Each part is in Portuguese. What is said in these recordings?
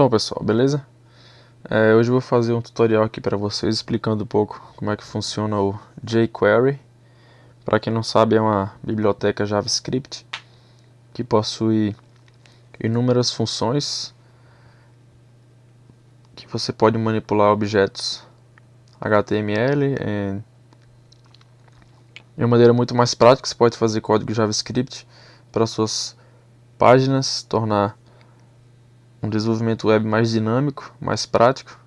Então pessoal, beleza? É, hoje eu vou fazer um tutorial aqui para vocês explicando um pouco como é que funciona o jQuery. Para quem não sabe é uma biblioteca JavaScript que possui inúmeras funções que você pode manipular objetos HTML em de uma maneira muito mais prática, você pode fazer código JavaScript para suas páginas, tornar um desenvolvimento web mais dinâmico, mais prático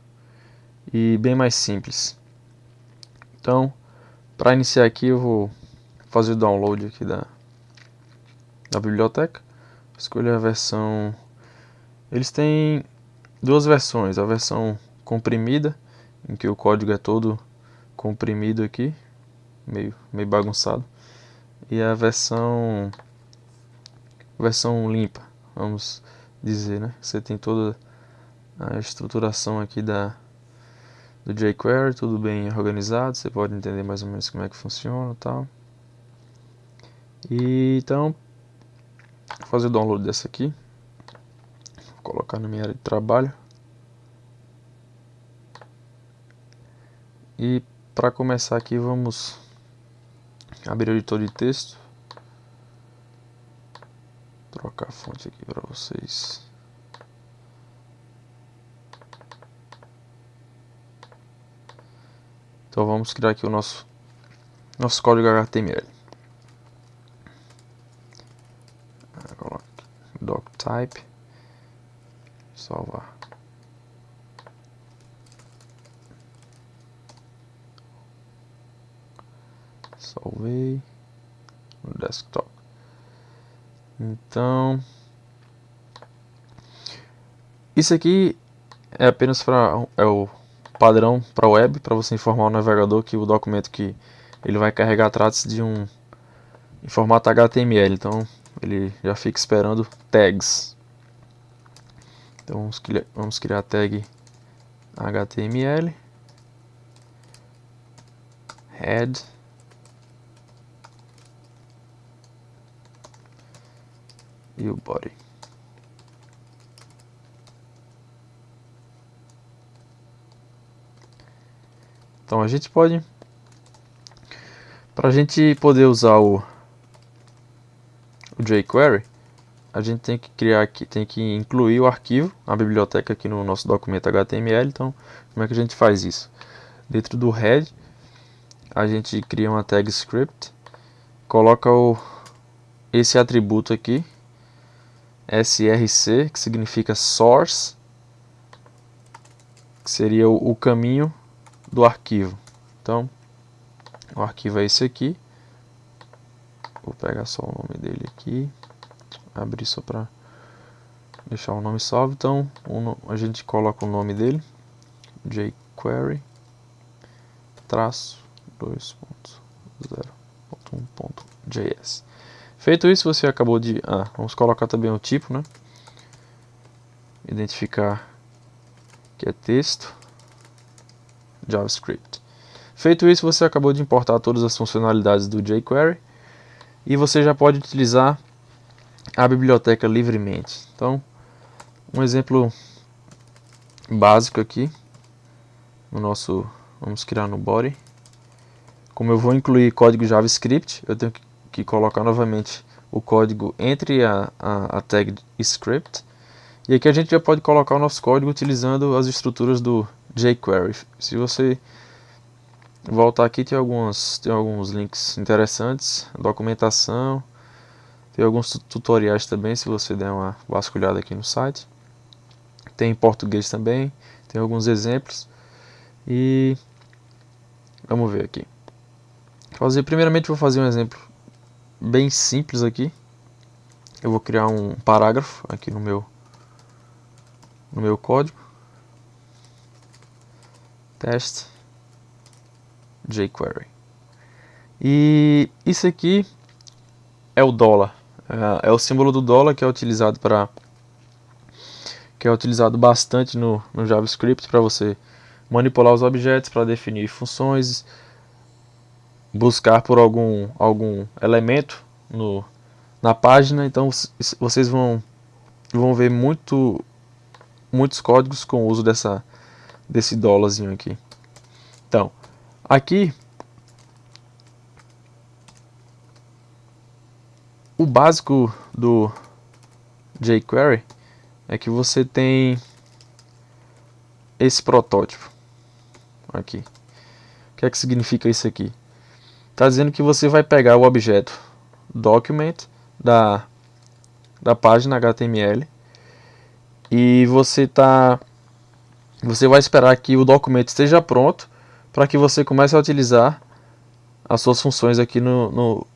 e bem mais simples. Então, para iniciar aqui eu vou fazer o download aqui da, da biblioteca. Escolher a versão... Eles têm duas versões, a versão comprimida, em que o código é todo comprimido aqui, meio, meio bagunçado, e a versão versão limpa, vamos dizer, né? Você tem toda a estruturação aqui da do jQuery, tudo bem organizado, você pode entender mais ou menos como é que funciona, tal. E então vou fazer o download dessa aqui. Vou colocar na minha área de trabalho. E para começar aqui vamos abrir o editor de texto trocar a fonte aqui para vocês. Então vamos criar aqui o nosso nosso código HTML. Coloque doctype, salvar. Salvei no desktop. Então, isso aqui é apenas para é o padrão para web, para você informar o navegador que o documento que ele vai carregar trata-se de um em formato HTML, então ele já fica esperando tags. Então vamos criar, vamos criar a tag HTML head e o body. Então a gente pode, para a gente poder usar o, o jQuery, a gente tem que criar aqui, tem que incluir o arquivo, a biblioteca aqui no nosso documento HTML. Então, como é que a gente faz isso? Dentro do head, a gente cria uma tag script, coloca o, esse atributo aqui, src, que significa source, que seria o, caminho do arquivo. Então, o arquivo é esse aqui. Vou pegar só o nome dele aqui, abrir só para deixar o nome salvo. Então, a gente coloca o nome dele, jQuery traço 2.0.1.js. Feito isso, você acabou de... Ah, vamos colocar também o tipo, né? Identificar que é texto, JavaScript. Feito isso, você acabou de importar todas as funcionalidades do jQuery e você já pode utilizar a biblioteca livremente. Então, um exemplo básico aqui, no nosso, vamos criar no body. Como eu vou incluir código JavaScript, eu tenho que que colocar novamente o código entre a, a, a tag script. E aqui a gente já pode colocar o nosso código utilizando as estruturas do jQuery. Se você voltar aqui, tem, algumas, tem alguns links interessantes, documentação, tem alguns tutoriais também, se você der uma vasculhada aqui no site. Tem em português também, tem alguns exemplos. E vamos ver aqui. Fazer, primeiramente vou fazer um exemplo bem simples aqui. Eu vou criar um parágrafo aqui no meu no meu código. Test jQuery. E isso aqui é o dólar. É, é o símbolo do dólar que é utilizado para que é utilizado bastante no, no JavaScript para você manipular os objetos, para definir funções, buscar por algum, algum elemento no, na página, então vocês vão, vão ver muito muitos códigos com o uso dessa, desse dólarzinho aqui. Então, aqui o básico do jQuery é que você tem esse protótipo aqui. O que é que significa isso aqui? Está dizendo que você vai pegar o objeto document da, da página HTML e você tá você vai esperar que o documento esteja pronto para que você comece a utilizar as suas funções aqui no, no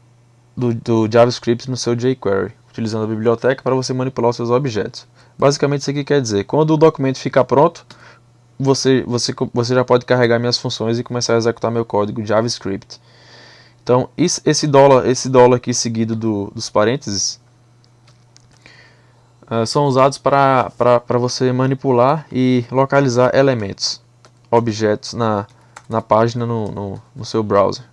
do, do, JavaScript no seu jQuery, utilizando a biblioteca para você manipular os seus objetos. Basicamente isso aqui quer dizer, quando o documento ficar pronto, você, você, você já pode carregar minhas funções e começar a executar meu código JavaScript. Então, esse dólar, esse dólar aqui seguido do, dos parênteses, uh, são usados para você manipular e localizar elementos, objetos na, na página no, no, no seu browser.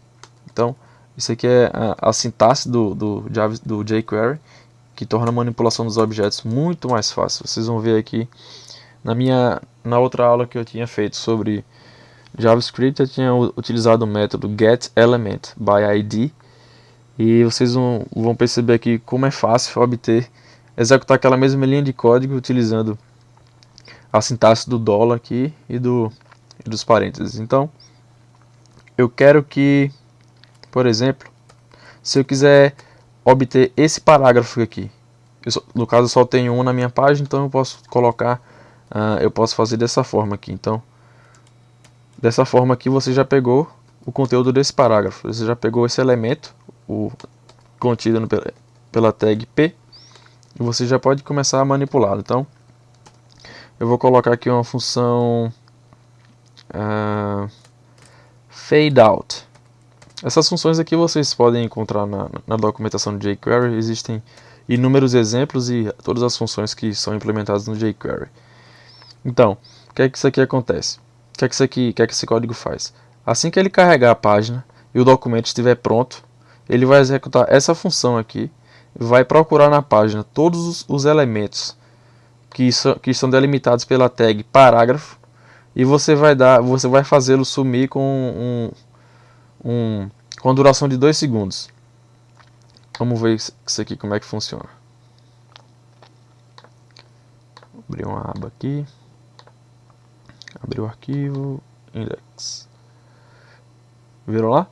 Então, isso aqui é a, a sintaxe do, do, do jQuery, que torna a manipulação dos objetos muito mais fácil. Vocês vão ver aqui na minha na outra aula que eu tinha feito sobre JavaScript, eu tinha utilizado o método getElementById e vocês vão, perceber aqui como é fácil obter executar aquela mesma linha de código utilizando a sintaxe do dólar aqui e, do, e dos parênteses. Então, eu quero que, por exemplo, se eu quiser obter esse parágrafo aqui, só, no caso eu só tenho um na minha página, então eu posso colocar, uh, eu posso fazer dessa forma aqui. Então, dessa forma aqui você já pegou o conteúdo desse parágrafo, você já pegou esse elemento, o contido no, pela tag p, e você já pode começar a manipulá-lo. Então, eu vou colocar aqui uma função uh, fade out. Essas funções aqui vocês podem encontrar na, na documentação do jQuery. Existem inúmeros exemplos e todas as funções que são implementadas no jQuery. Então, o que é que isso aqui acontece? O que é que, isso aqui, que, é que esse código faz? Assim que ele carregar a página e o documento estiver pronto, ele vai executar essa função aqui vai procurar na página todos os, os elementos que, so, que são delimitados pela tag parágrafo e você vai vai fazê-lo sumir com um, um, com duração de 2 segundos. Vamos ver isso aqui como é que funciona. Abrir uma aba aqui. Abrir o arquivo index. Viram lá?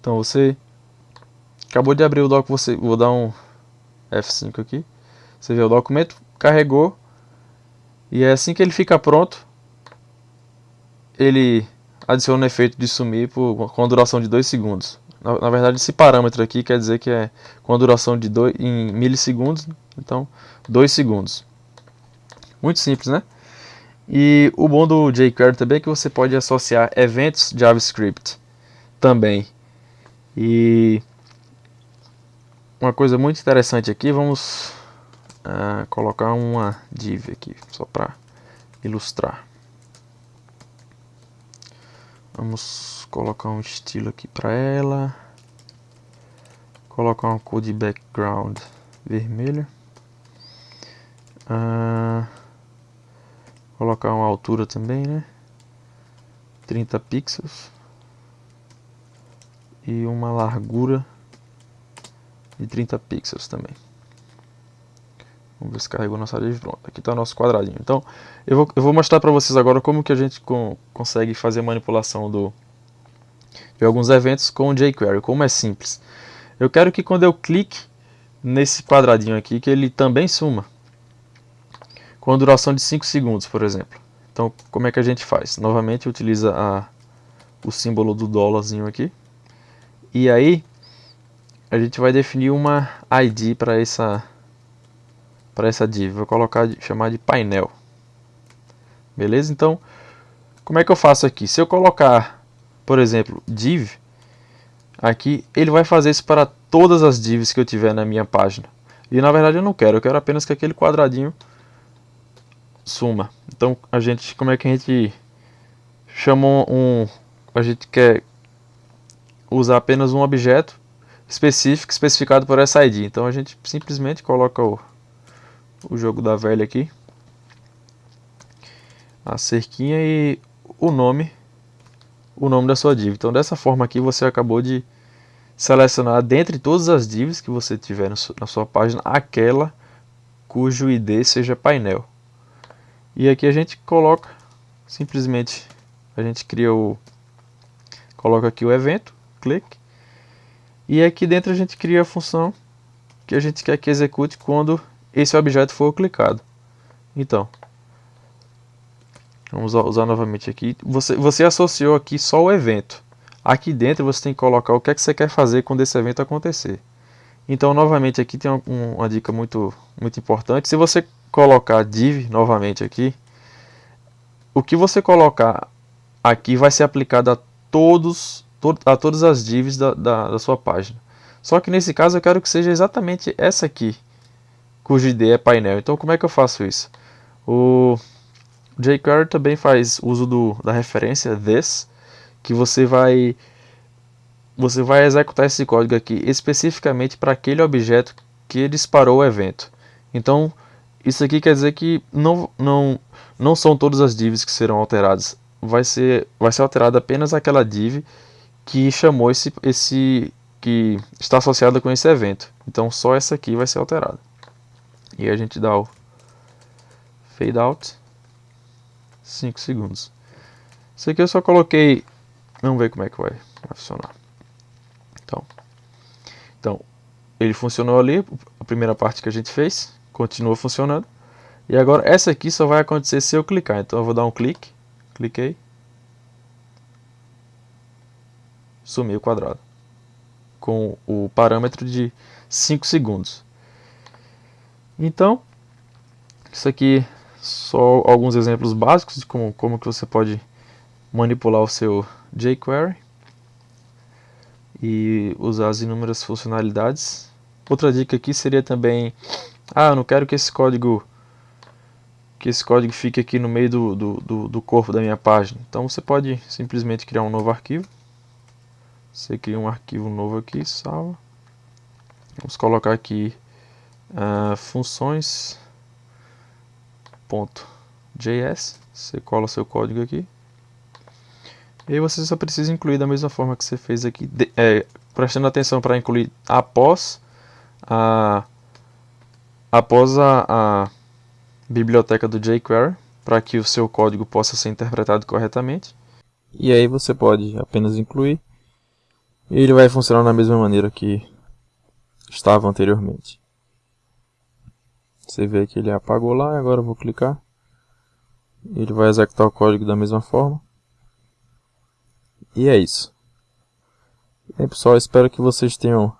Então você Acabou de abrir o doc, você, vou dar um F5 aqui. Você vê o documento, carregou. E é assim que ele fica pronto, ele adiciona o efeito de sumir por, com a duração de 2 segundos. Na, na, verdade, esse parâmetro aqui quer dizer que é com a duração de 2 em milissegundos, então 2 segundos. Muito simples, né? E o bom do jQuery também é que você pode associar eventos JavaScript também. E uma coisa muito interessante aqui, vamos uh, colocar uma div aqui, só para ilustrar. Vamos colocar um estilo aqui para ela. Colocar uma cor de background vermelha. Uh, colocar uma altura também, né? 30 pixels. E uma largura de 30 pixels também. Vamos ver se carregou nossa div. Pronto, aqui está o nosso quadradinho. Então, eu vou, eu vou mostrar para vocês agora como que a gente com, consegue fazer manipulação do, de alguns eventos com o jQuery, como é simples. Eu quero que quando eu clique nesse quadradinho aqui, que ele também suma. Com a duração de 5 segundos, por exemplo. Então, como é que a gente faz? Novamente, utiliza a, o símbolo do dólarzinho aqui. E aí, a gente vai definir uma ID para essa para essa div. Vou colocar chamar de painel. Beleza? Então, como é que eu faço aqui? Se eu colocar, por exemplo, div aqui, ele vai fazer isso para todas as divs que eu tiver na minha página. E na verdade eu não quero, eu quero apenas que aquele quadradinho suma. Então, a gente, como é que a gente chama um, a gente quer usar apenas um objeto específico especificado por essa ID. Então a gente simplesmente coloca o, o jogo da velha aqui. a cerquinha e o nome, o nome da sua div. Então dessa forma aqui você acabou de selecionar dentre todas as divs que você tiver na sua página aquela cujo ID seja painel. E aqui a gente coloca simplesmente a gente cria o coloca aqui o evento, clique. E aqui dentro a gente cria a função que a gente quer que execute quando esse objeto for clicado. Então, vamos usar novamente aqui. Você, você associou aqui só o evento. Aqui dentro você tem que colocar o que é que você quer fazer quando esse evento acontecer. Então, novamente aqui tem uma, uma dica muito, muito importante. Se você colocar div novamente aqui, o que você colocar aqui vai ser aplicado a todos a todas as divs da, da, da, sua página. Só que nesse caso eu quero que seja exatamente essa aqui, cujo ID é painel. Então como é que eu faço isso? O jQuery também faz uso do, da referência this, que você vai você vai executar esse código aqui especificamente para aquele objeto que disparou o evento. Então isso aqui quer dizer que não, não, não são todas as divs que serão alteradas. Vai ser, vai ser alterada apenas aquela div que chamou esse, esse que está associada com esse evento. Então só essa aqui vai ser alterada. E a gente dá o fade out 5 segundos. Isso aqui eu só coloquei, vamos ver como é que vai, vai funcionar. Então, então, ele funcionou ali, a primeira parte que a gente fez, continua funcionando. E agora essa aqui só vai acontecer se eu clicar. Então eu vou dar um clique, cliquei, sumiu o quadrado. Com o parâmetro de 5 segundos. Então, isso aqui só alguns exemplos básicos de como, como que você pode manipular o seu jQuery e usar as inúmeras funcionalidades. Outra dica aqui seria também, ah, eu não quero que esse código que esse código fique aqui no meio do, do, do, do corpo da minha página. Então você pode simplesmente criar um novo arquivo você cria um arquivo novo aqui, salva. Vamos colocar aqui uh, funções ponto .js. Você cola seu código aqui. E aí você só precisa incluir da mesma forma que você fez aqui, de, é, prestando atenção para incluir após a após a, a biblioteca do jQuery para que o seu código possa ser interpretado corretamente. E aí você pode apenas incluir e ele vai funcionar da mesma maneira que estava anteriormente. Você vê que ele apagou lá, agora eu vou clicar. Ele vai executar o código da mesma forma. E é isso. E pessoal, espero que vocês tenham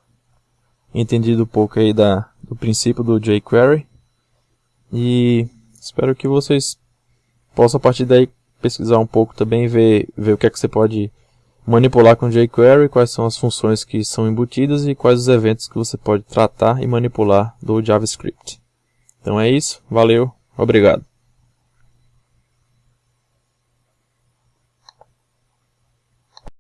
entendido um pouco aí da, do princípio do jQuery. E espero que vocês possam a partir daí pesquisar um pouco também, ver, ver o que é que você pode manipular com jQuery, quais são as funções que são embutidas e quais os eventos que você pode tratar e manipular do JavaScript. Então é isso, valeu, obrigado.